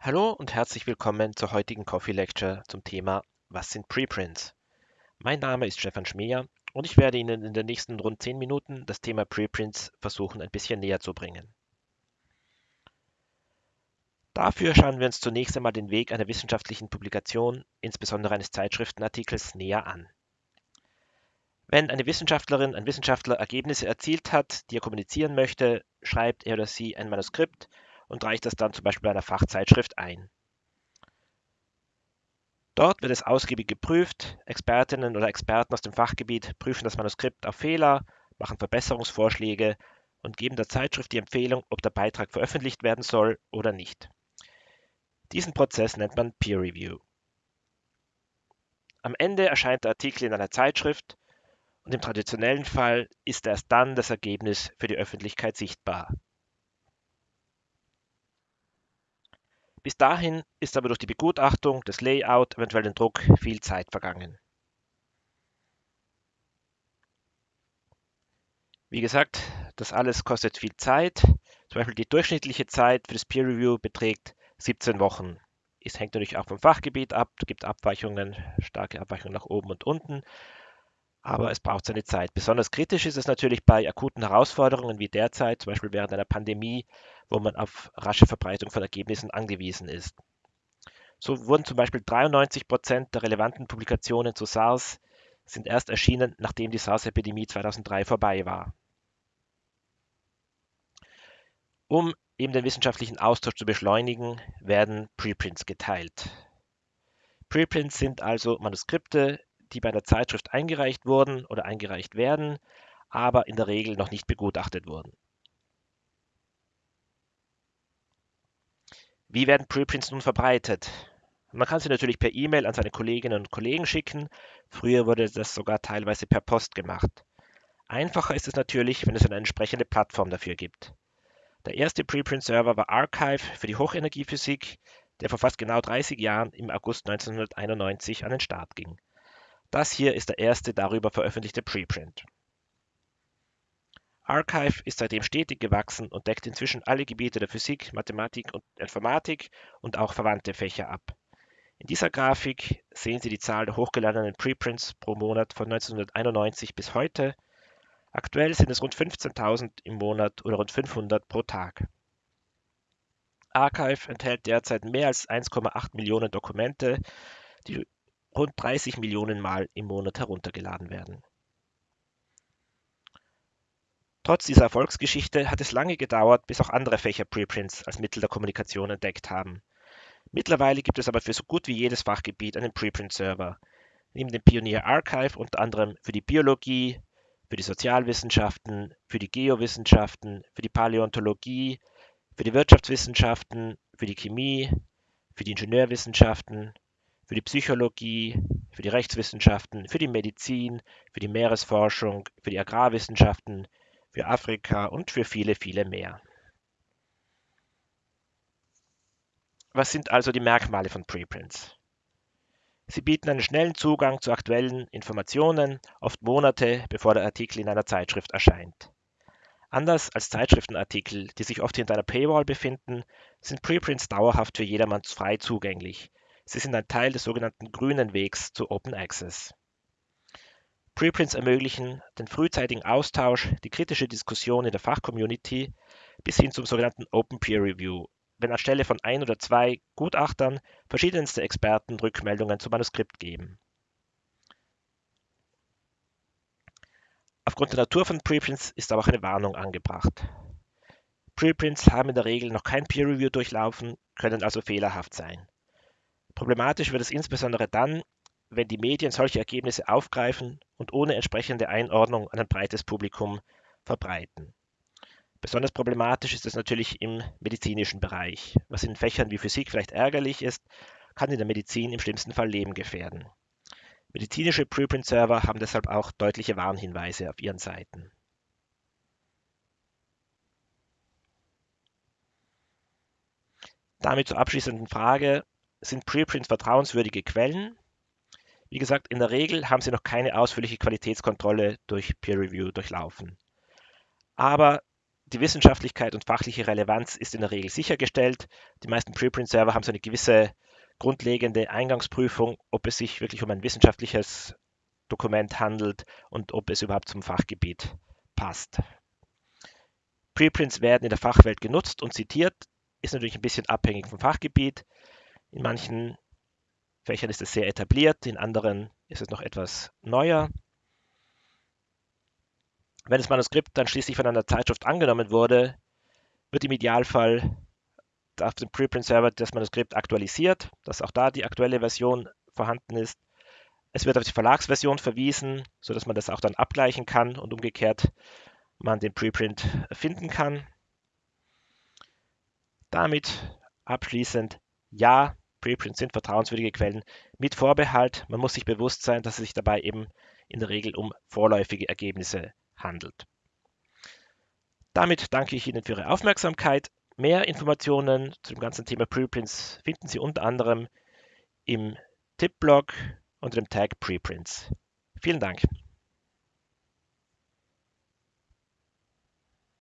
Hallo und herzlich willkommen zur heutigen Coffee Lecture zum Thema Was sind Preprints? Mein Name ist Stefan Schmeer und ich werde Ihnen in den nächsten rund 10 Minuten das Thema Preprints versuchen ein bisschen näher zu bringen. Dafür schauen wir uns zunächst einmal den Weg einer wissenschaftlichen Publikation, insbesondere eines Zeitschriftenartikels, näher an. Wenn eine Wissenschaftlerin, ein Wissenschaftler Ergebnisse erzielt hat, die er kommunizieren möchte, schreibt er oder sie ein Manuskript und reicht das dann zum Beispiel bei einer Fachzeitschrift ein. Dort wird es ausgiebig geprüft. Expertinnen oder Experten aus dem Fachgebiet prüfen das Manuskript auf Fehler, machen Verbesserungsvorschläge und geben der Zeitschrift die Empfehlung, ob der Beitrag veröffentlicht werden soll oder nicht. Diesen Prozess nennt man Peer Review. Am Ende erscheint der Artikel in einer Zeitschrift und im traditionellen Fall ist erst dann das Ergebnis für die Öffentlichkeit sichtbar. Bis dahin ist aber durch die Begutachtung, das Layout, eventuell den Druck viel Zeit vergangen. Wie gesagt, das alles kostet viel Zeit. Zum Beispiel die durchschnittliche Zeit für das Peer Review beträgt 17 Wochen. Es hängt natürlich auch vom Fachgebiet ab, es gibt Abweichungen, starke Abweichungen nach oben und unten, aber es braucht seine Zeit. Besonders kritisch ist es natürlich bei akuten Herausforderungen wie derzeit, zum Beispiel während einer Pandemie, wo man auf rasche Verbreitung von Ergebnissen angewiesen ist. So wurden zum Beispiel 93 Prozent der relevanten Publikationen zu SARS sind erst erschienen, nachdem die SARS-Epidemie 2003 vorbei war. Um eben den wissenschaftlichen Austausch zu beschleunigen, werden Preprints geteilt. Preprints sind also Manuskripte, die bei einer Zeitschrift eingereicht wurden oder eingereicht werden, aber in der Regel noch nicht begutachtet wurden. Wie werden Preprints nun verbreitet? Man kann sie natürlich per E-Mail an seine Kolleginnen und Kollegen schicken. Früher wurde das sogar teilweise per Post gemacht. Einfacher ist es natürlich, wenn es eine entsprechende Plattform dafür gibt. Der erste Preprint-Server war Archive für die Hochenergiephysik, der vor fast genau 30 Jahren im August 1991 an den Start ging. Das hier ist der erste darüber veröffentlichte Preprint. Archive ist seitdem stetig gewachsen und deckt inzwischen alle Gebiete der Physik, Mathematik und Informatik und auch verwandte Fächer ab. In dieser Grafik sehen Sie die Zahl der hochgeladenen Preprints pro Monat von 1991 bis heute. Aktuell sind es rund 15.000 im Monat oder rund 500 pro Tag. Archive enthält derzeit mehr als 1,8 Millionen Dokumente, die rund 30 Millionen Mal im Monat heruntergeladen werden. Trotz dieser Erfolgsgeschichte hat es lange gedauert, bis auch andere Fächer Preprints als Mittel der Kommunikation entdeckt haben. Mittlerweile gibt es aber für so gut wie jedes Fachgebiet einen Preprint-Server. Neben dem Pionier Archive unter anderem für die Biologie, für die Sozialwissenschaften, für die Geowissenschaften, für die Paläontologie, für die Wirtschaftswissenschaften, für die Chemie, für die Ingenieurwissenschaften, für die Psychologie, für die Rechtswissenschaften, für die Medizin, für die Meeresforschung, für die Agrarwissenschaften, für Afrika und für viele, viele mehr. Was sind also die Merkmale von Preprints? Sie bieten einen schnellen Zugang zu aktuellen Informationen, oft Monate bevor der Artikel in einer Zeitschrift erscheint. Anders als Zeitschriftenartikel, die sich oft hinter einer Paywall befinden, sind Preprints dauerhaft für jedermann frei zugänglich, Sie sind ein Teil des sogenannten grünen Wegs zu Open Access. Preprints ermöglichen den frühzeitigen Austausch, die kritische Diskussion in der Fachcommunity bis hin zum sogenannten Open Peer Review, wenn anstelle von ein oder zwei Gutachtern verschiedenste Experten Rückmeldungen zum Manuskript geben. Aufgrund der Natur von Preprints ist aber auch eine Warnung angebracht. Preprints haben in der Regel noch kein Peer Review durchlaufen, können also fehlerhaft sein. Problematisch wird es insbesondere dann, wenn die Medien solche Ergebnisse aufgreifen und ohne entsprechende Einordnung an ein breites Publikum verbreiten. Besonders problematisch ist es natürlich im medizinischen Bereich. Was in Fächern wie Physik vielleicht ärgerlich ist, kann in der Medizin im schlimmsten Fall Leben gefährden. Medizinische Preprint-Server haben deshalb auch deutliche Warnhinweise auf ihren Seiten. Damit zur abschließenden Frage, sind Preprints vertrauenswürdige Quellen. Wie gesagt, in der Regel haben sie noch keine ausführliche Qualitätskontrolle durch Peer Review durchlaufen. Aber die Wissenschaftlichkeit und fachliche Relevanz ist in der Regel sichergestellt. Die meisten Preprint-Server haben so eine gewisse grundlegende Eingangsprüfung, ob es sich wirklich um ein wissenschaftliches Dokument handelt und ob es überhaupt zum Fachgebiet passt. Preprints werden in der Fachwelt genutzt und zitiert, ist natürlich ein bisschen abhängig vom Fachgebiet. In manchen Fächern ist es sehr etabliert, in anderen ist es noch etwas neuer. Wenn das Manuskript dann schließlich von einer Zeitschrift angenommen wurde, wird im Idealfall auf dem Preprint-Server das Manuskript aktualisiert, dass auch da die aktuelle Version vorhanden ist. Es wird auf die Verlagsversion verwiesen, sodass man das auch dann abgleichen kann und umgekehrt man den Preprint finden kann. Damit abschließend, ja, Preprints sind vertrauenswürdige Quellen mit Vorbehalt. Man muss sich bewusst sein, dass es sich dabei eben in der Regel um vorläufige Ergebnisse handelt. Damit danke ich Ihnen für Ihre Aufmerksamkeit. Mehr Informationen zu dem ganzen Thema Preprints finden Sie unter anderem im Tipp-Blog unter dem Tag Preprints. Vielen Dank.